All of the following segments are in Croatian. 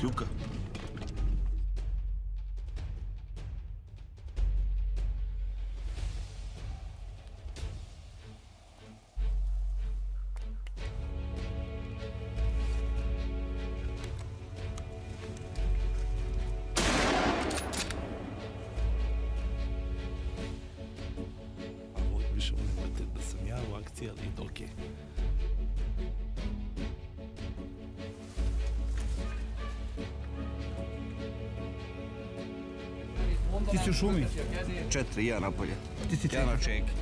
Шлюка. Šumi. Četiri, ja napolje. Ti si Ja na čeki.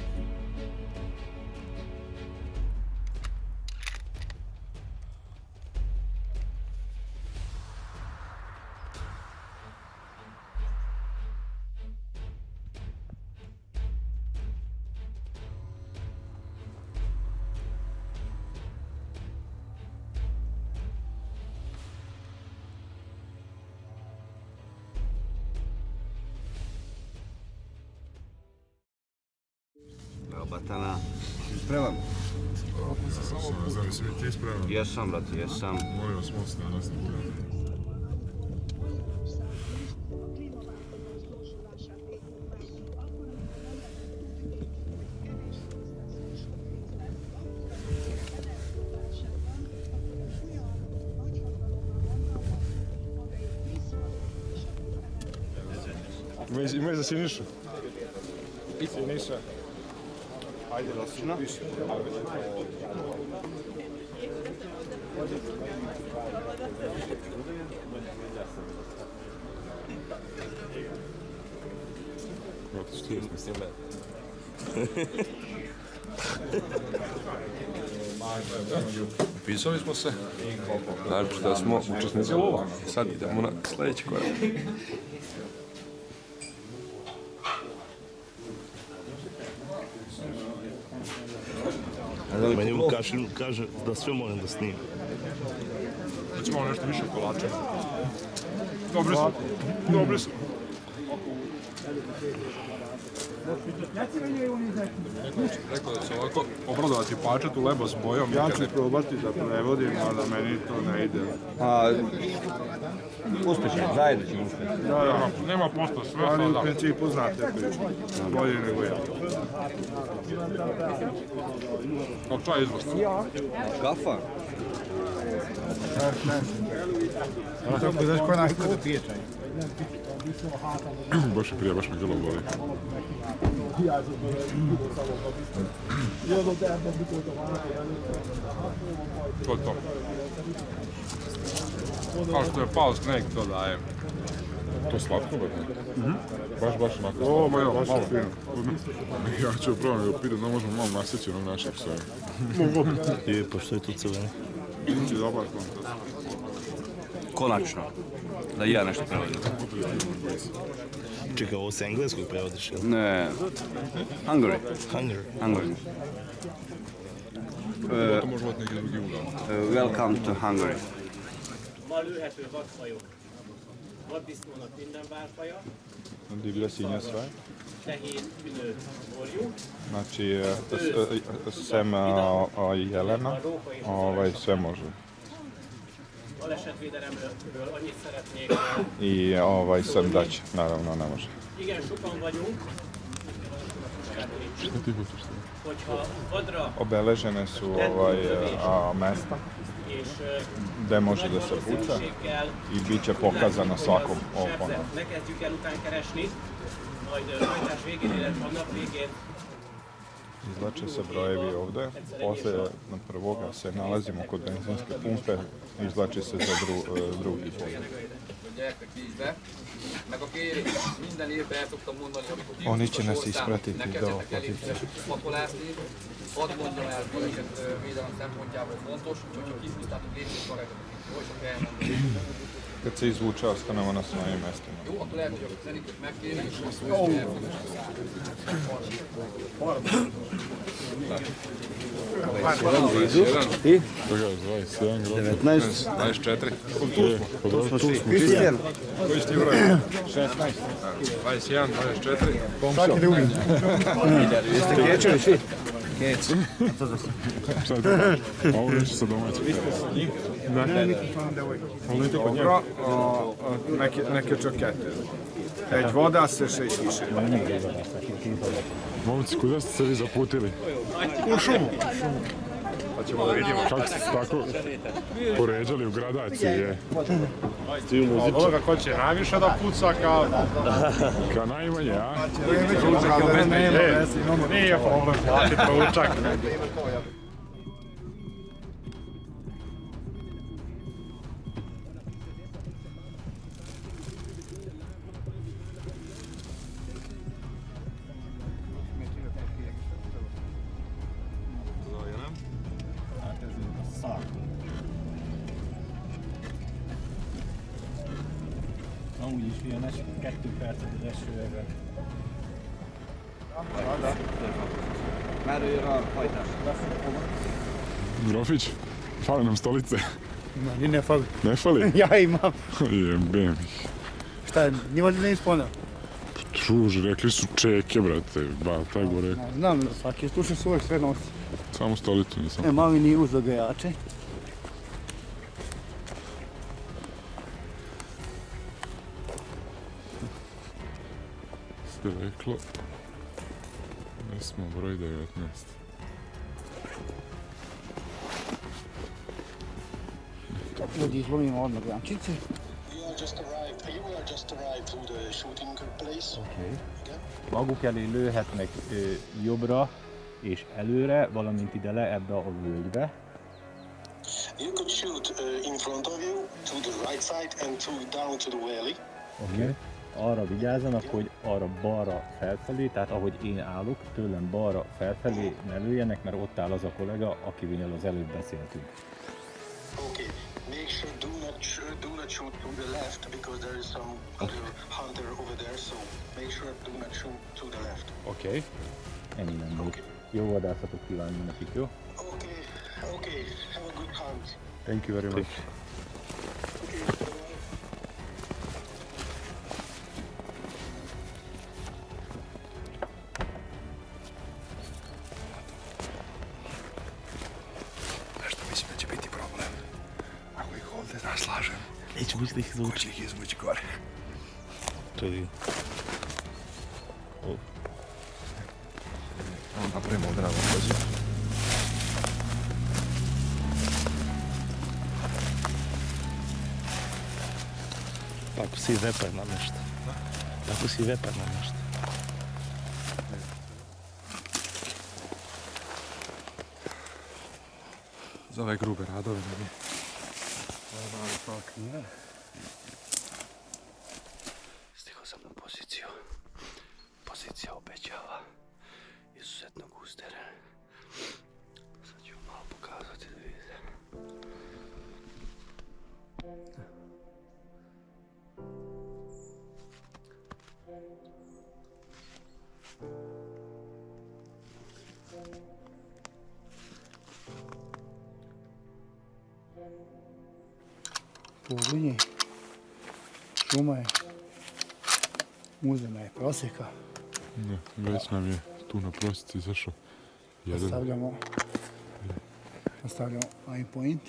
Batana. Spreman? Znam li si mi ti spreman? Jesam, brate, jesam. Molim vas, most na nas Imaju, imaju za Sinišu. Siniša. Ajde, Rosina. Kako što je mislim Upisali smo se, znači da smo učesnici lova. Sad idemo na sljedeći korak. Meni Vukašin kaže da sve moram da snimim. Hoćemo nešto više kolača. Dobri su. Dobri su. Rekao da će ovako obradovati pačet u lebo s bojom. Ja ću probati da prevodim, ali meni to ne ide. A, uspješno, zajedno ćemo uspjeti. Da, da, Nema posto sve ali u sada. principu znate priču. Bolje nego ja. Kao čaj izvrsno. Kafa? Tako znaš ko je navikao da pije čaj. Baš je prije, baš me grlo boli. To je to. Kao što je pao sneg, to daje. To slatko, brate? Baš, baš onako. O, ma ja, baš fino. Ja ću da pitam da možemo malo nasjeći onog našeg sve. Je, pa što je tu crveno? Biće dobar kontakt. Konačno. Da i ja nešto prevodim. Čekaj, ovo sa engleskog prevodiš, jel? Ne. Hungary. Hunger. Hungary. To može biti neki drugi ugao. Uh, welcome to Hungary. Ma lőhető vadfajok. Vaddisznónak minden várfaja, Divlja svinja sve. fehér ülő borjú, Znači, e, s- e, sem a, a jelena, a rókai ovaj, sve može. Balesetvédelemről annyit szeretnék. I ovaj, sem dać, naravno ne može. Igen, sokan vagyunk, hogyha vadra Obeležene su ovaj, a, mesta gde može da se puca i bit će pokazano svakom sebzett. Ne kezdjük el után keresni, majd hajtás végén, illetve a nap végén Izlače se brojevi ovde, posle na prvoga se nalazimo kod benzinske pumpe, izlači se za dru, e, drugi amikor Oni će nas ispratiti do pozicije. hadd el, hogy szempontjából fontos. Kad se izvuče, ostanemo na svojim mestima. Jó, akkor lehet, hogy a zenikőt megkéri, és azt mondja, hogy elfogad. Ti? Koga je 21 grad? 19. 24. Kristijan. Koji si ti broj? 16. 21, 24. Svaki drugi. Jeste svi? Šta je to? A ovo nešto sa domaćim. Dobro, o, neke, neke čokete. Egy vadász és egy kísérő. Momci, kuda ste se vi zaputili? U šumu. Pa ćemo da vidimo. Kako ste se tako poređali u gradaciji, je? Ovoga ko će najviše da puca kao... Kao najmanje, a? Nije problem, plati proučak. Amúgy A hajtás? Grofić, fale nam stolice. Ni ne fali. Ne fali? Ja imam. Jebem ih. Šta, njima ne ispona? Druže, rekli su čeke, brate. Ba, taj go rekao. Znam, svaki sluša svoj sve nosi. Samo stolicu nisam. E, mami nije uzeo ga jače. se reklo. Smo broj 19. Ljudi, izlomimo odmah grančice. Place. Maguk elé lőhetnek ö, jobbra és előre, valamint ide le ebbe a völgybe. You could shoot uh, in front of you, to the right side, and to down to the valley. Okay. Arra vigyázzanak, hogy arra balra felfelé, tehát ahogy én állok, tőlem balra felfelé ne lőjenek, mert ott áll az a kollega, akivel az előbb beszéltünk. Okay. Make sure do not sh- do not shoot to the left because there is some other hunter over there. So make sure do not shoot to the left. Oké. Okay. Ennyi nem volt. Jó vadászatot kívánni nekik, jó? Okay. Okay. Have a good hunt. Thank you very much. Okay. Napravimo ovdje na. Tako si vepar na nešto. Tako si vepar na nešto. Za ove grube radove ne bi. Stigao Pogledaj. Šuma je. Uzena je prosjeka. Ne, već nam je tu na prosici izašao. Nastavljamo. Nastavljamo aim point.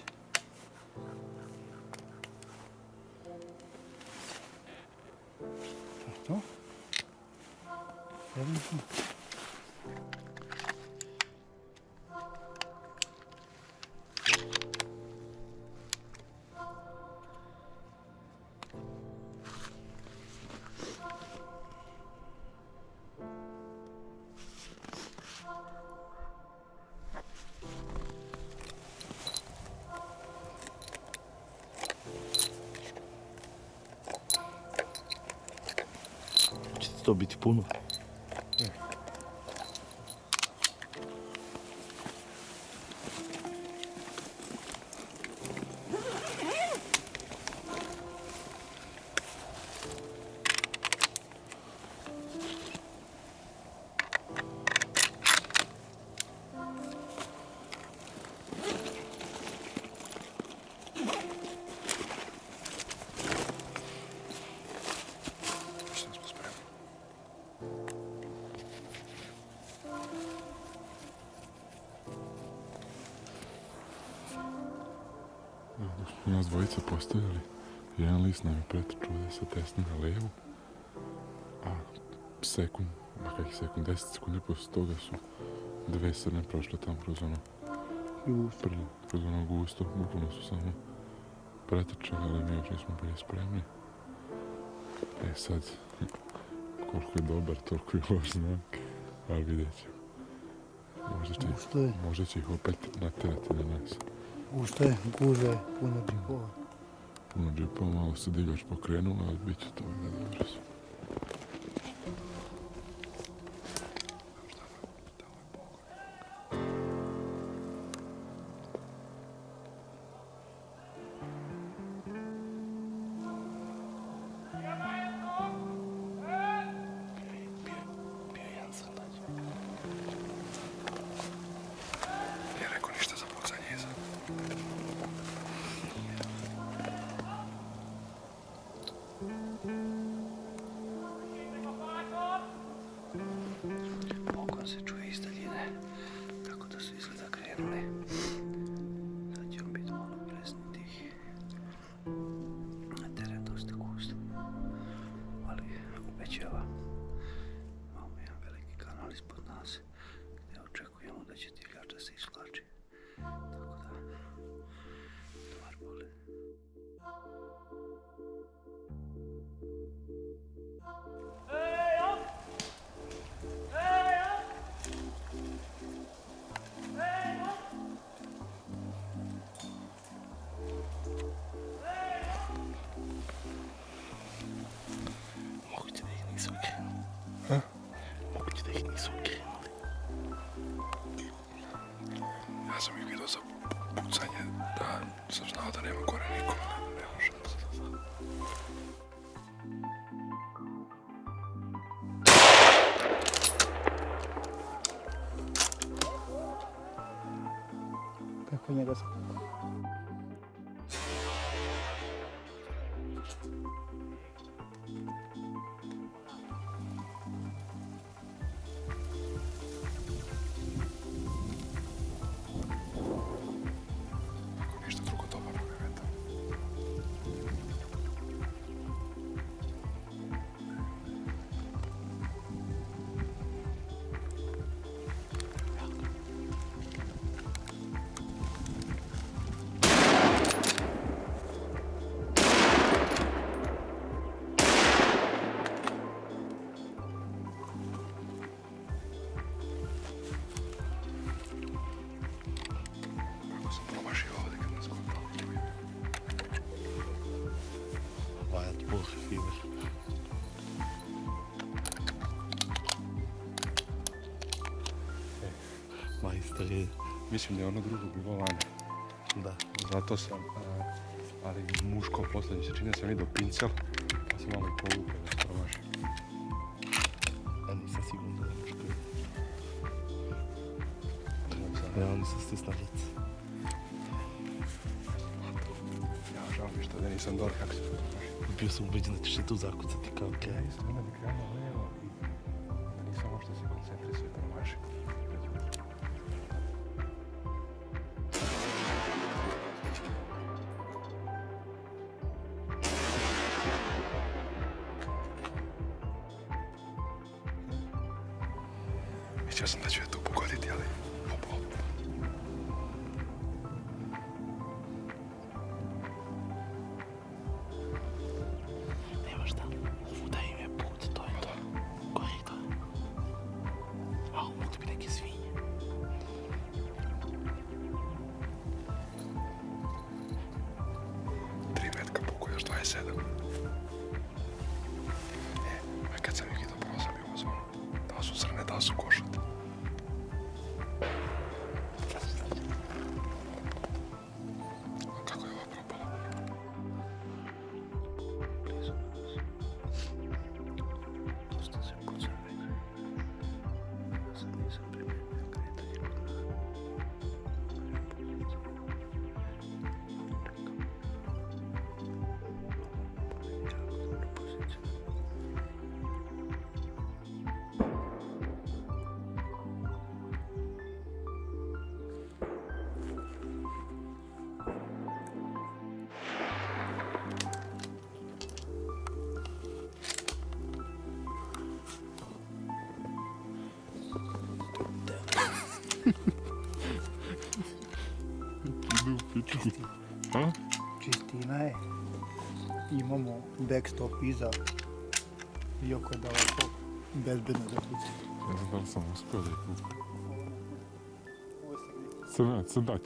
To biti puno. Sa desne na levu. A sekund, ma kakih sekund, 10 sekundi poslije toga su dve srne prošle tamo kroz ono prlo, kroz ono gusto, bukvalno su samo pretrčali, ali mi još nismo bili spremni. E sad, koliko je dobar, toliko je loš znak, ali vidjet ćemo. Možda će, Gusto je. možda će ih opet natjerati na nas. Gusto je, gužve, puno džipova. Puno džipova, malo se divljač pokrenula, ali bit će to dobro Pogon Ja sam ih vidio za pucanje, da sam znao da nema gore niko, ali nema šanse za sad. Kako njega se... Mislim da je ono drugo bilo lani. Da. Zato sam, a, ali muško posljednji se čini da sam vidio pincel, pa sam malo i povukao da se promaši. Ja nisam siguran da je muško. Ja nisam stisna lice. Ja žao mi što da nisam dobro kako se promaši. Bio sam ubeđen da ćeš i tu zakucati kao okej. Ja isto onda bi krenuo levo i Ne. Imamo backstop iza. Iako je daleko bezbedno da bude. Ne znam da li sam uspio da ih kupim. Crnac, crnać.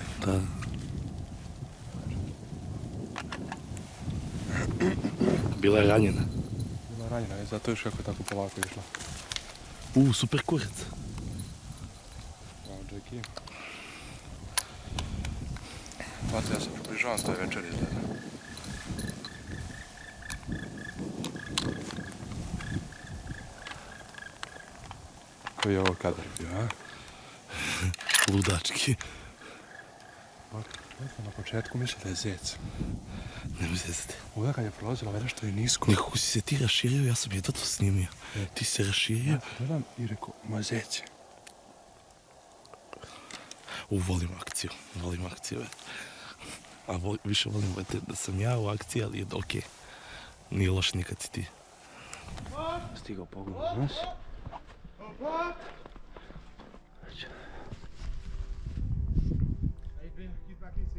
Razvalim. Da. Bila je ranjena. Bila je ranjena, je zato još kako je tako polako išla. U, super kurac. Bravo, Jackie. Pato, ja se približavam s toj večeri izgleda. Koji je ovo kadar bio, a? Ludački. Sam na početku mislio da je zec. Ne mi zezati. Ovdje kad je prolazila, već što je nisko. Nekako si se ti raširio, ja sam jedva to snimio. Ti si se raširio. Ja gledam i rekao, ma zec je. U, volim akciju, volim akciju. e. A vol, više volim brate, da sam ja u akciji, ali je okej. Nije loš nikad si ti. Stigao pogled na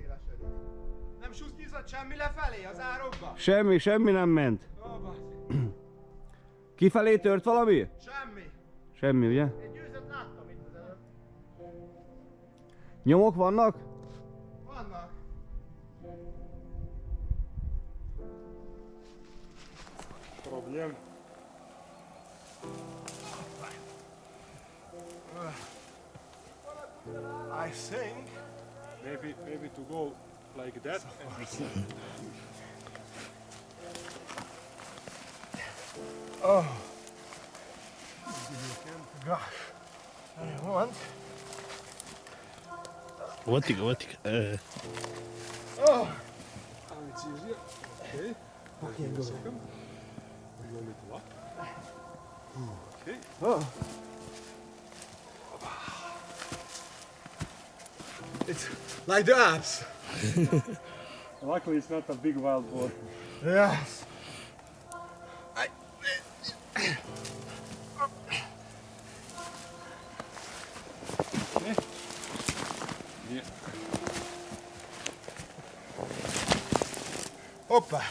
nas. Nem susnyizott semmi lefelé az árokba? Semmi, semmi nem ment. Kifelé tört valami? Semmi. Semmi, ugye? Egy győzött láttam itt az előtt. Nyomok vannak? Vannak. Problem. I think Maybe, maybe to go like that. Oh. Gosh. I want. Uvati ga, uvati ga. E, Oh. Ali it's easier. Okay. Okay, go. Second. You want me to what? Okay. Oh. It's like that. Luckily it's not a big wild boar. Yes. I. Yeah. Hoppa.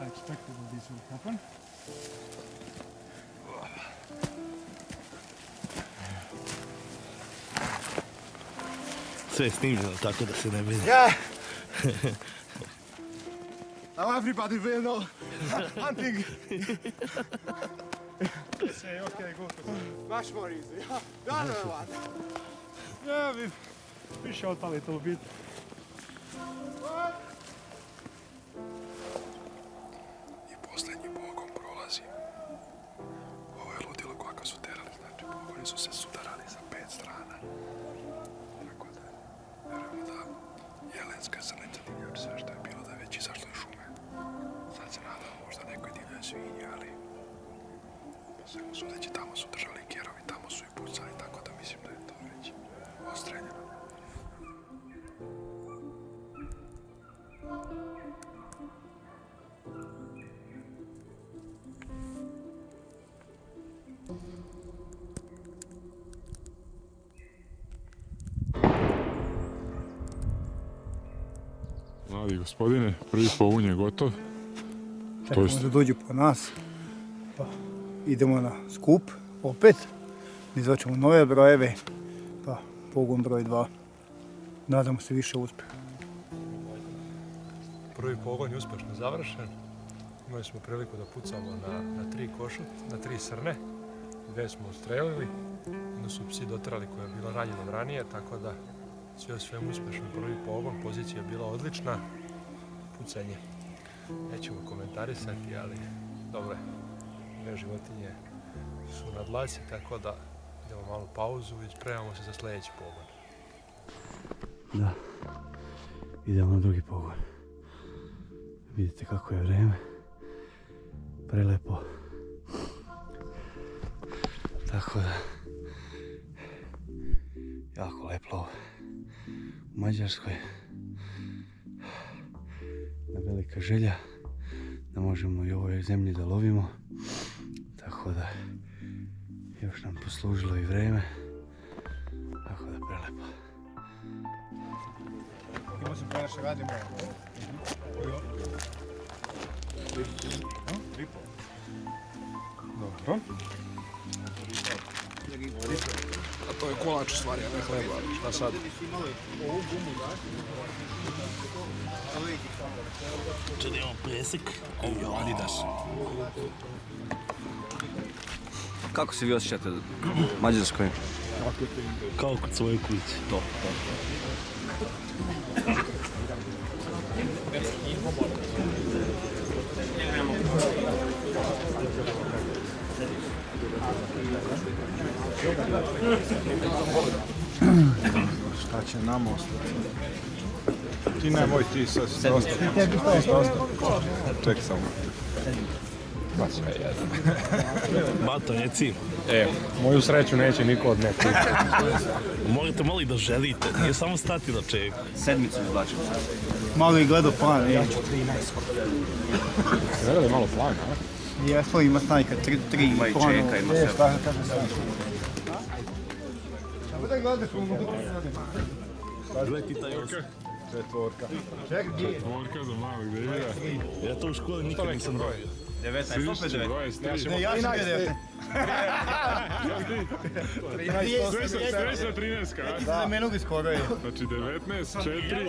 I expected that this would happen. Sve je snimljeno tako da se ne vidi. Yeah. Now everybody will know hunting. Say okay, go to Much more easy. The other one. Yeah, we we shot a little bit. I posljednji pogon prolazi. Ovo je ludilo kako su terali, znači pogoni su se sudarali sa pet strana. Tako da, jelenska srnica divljač sve što je bilo da je već izašlo iz šume. Sad se nadamo možda nekoj divljoj svinji, ali po svemu sudeći tamo su držali kerovi, tamo su i pucali, tako da mislim da je to već ostreljeno. Mladi gospodine, prvi pogun je gotov. To Čekamo jest, da dođu po nas. Pa idemo na skup opet. Izvaćemo nove brojeve. Pa pogon broj 2. Nadamo se više uspeha. Prvi pogon je uspješno završen. Imali smo priliku da pucamo na, na tri košut, na tri srne. Dve smo ustrelili. Onda su psi dotrali koja je bila ranjena ranije, tako da sve u svemu uspješno prvi pogon. Pozicija je bila odlična. Pucanje. Nećemo komentarisati, ali dobro je. Dve životinje su na dlaci, tako da idemo malu pauzu i spremamo se za sljedeći pogon. Da, idemo na drugi pogon. Vidite kako je vrijeme. Prelepo. Tako da, jako lepo. U Mađarskoj. Velika želja da možemo i ovoj zemlji da lovimo. Tako da, još nam poslužilo i vrijeme. Tako da, prelepo. Pa nešto radimo. Kolač u stvari, a ne hleba. Šta sad? Če da imamo presek i Adidas. Kako se vi osjećate u Mađarskoj? Kao kod svoje kuće. To, to. Šta će nam ostati? Ti nemoj ti sa dosta. Ček samo. Bato, reci. E, moju sreću neće niko od nekog. Morate malo i da želite, nije samo stati na čeku. Sedmicu izvlačim sad. Malo i gledao plan, e. Gleda je malo plan, a? Jesmo, ima snajka, tri, tri Ima i čeka, ima E, sve. šta kaže snajka? Da. Četvorka. Četvorka za malog. Ja to u školi nikad nisam dobio. 19, opet 19. 23. Ne, ja sam bio defte. 13, 13, Ti se za menog skoro je. Znači 19, 4,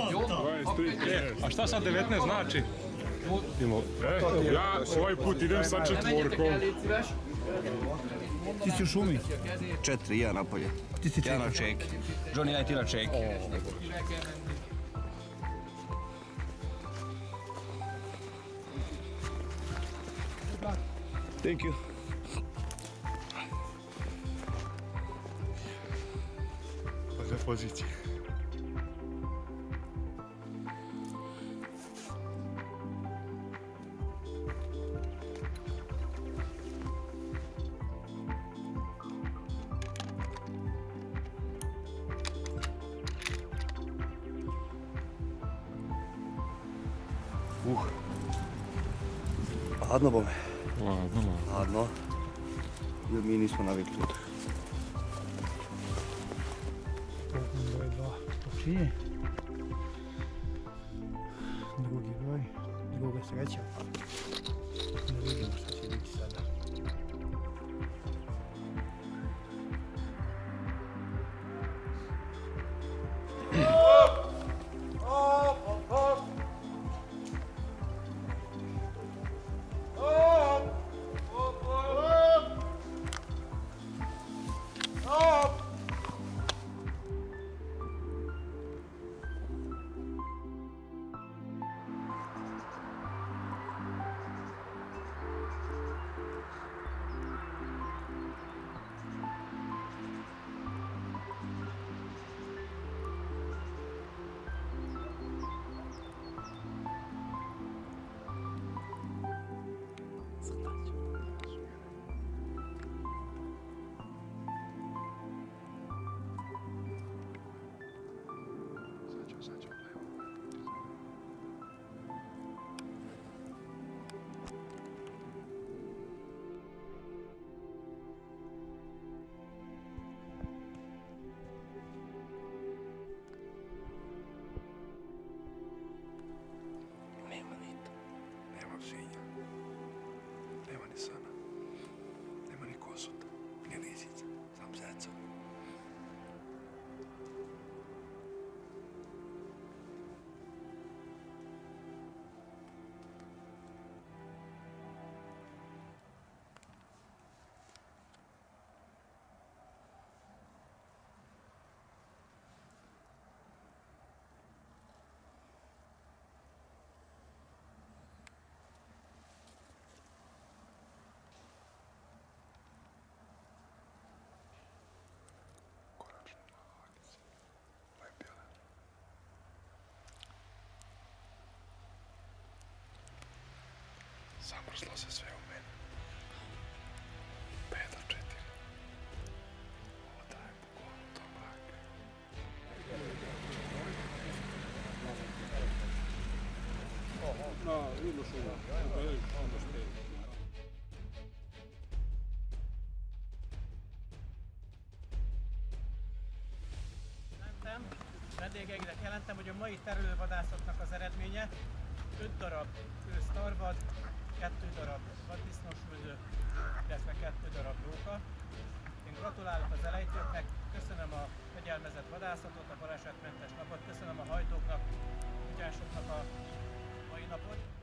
23, 13. A šta sad 19 znači? Ja ovaj put idem sa četvorkom. Ti si u šumi. Četiri, ja napolje. Ti si Ja na čeki. Johnny, daj ti na čeki. Thank you. Za pozicije. Hladno bome. Ladno, ladno. Hladno. Jer mi nismo navikli. Broj dva počinje. Drugi broj, druga sreća. Zamrzlo se sve u meni. Pet do četiri. Voda je bukvalno to mrak. No, šuma. Onda špijeli. Jelentem, vendégeinknek jelentem, hogy a mai terülővadászatnak az eredménye 5 darab ősztarvad, kettő darab vaddisznós vödő, illetve kettő darab róka. Én gratulálok az elejtőknek, köszönöm a fegyelmezett vadászatot, a balesetmentes napot, köszönöm a hajtóknak, ugyansoknak a mai napot.